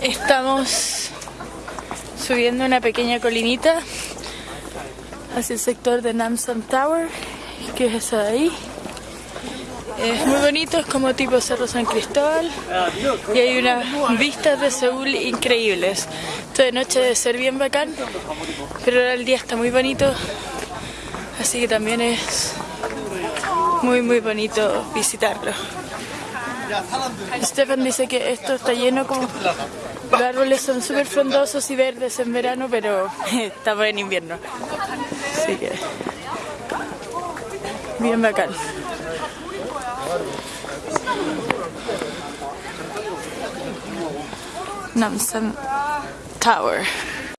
Estamos subiendo una pequeña colinita hacia el sector de Namsan Tower, que es esa de ahí. Es muy bonito, es como tipo Cerro San Cristóbal y hay unas vistas de Seúl increíbles. Esto de noche debe ser bien bacán, pero ahora el día está muy bonito, así que también es muy muy bonito visitarlo. Stefan dice que esto está lleno como... Los árboles son súper frondosos y verdes en verano, pero estamos en invierno. Así que... Bien bacán. Namsan Tower.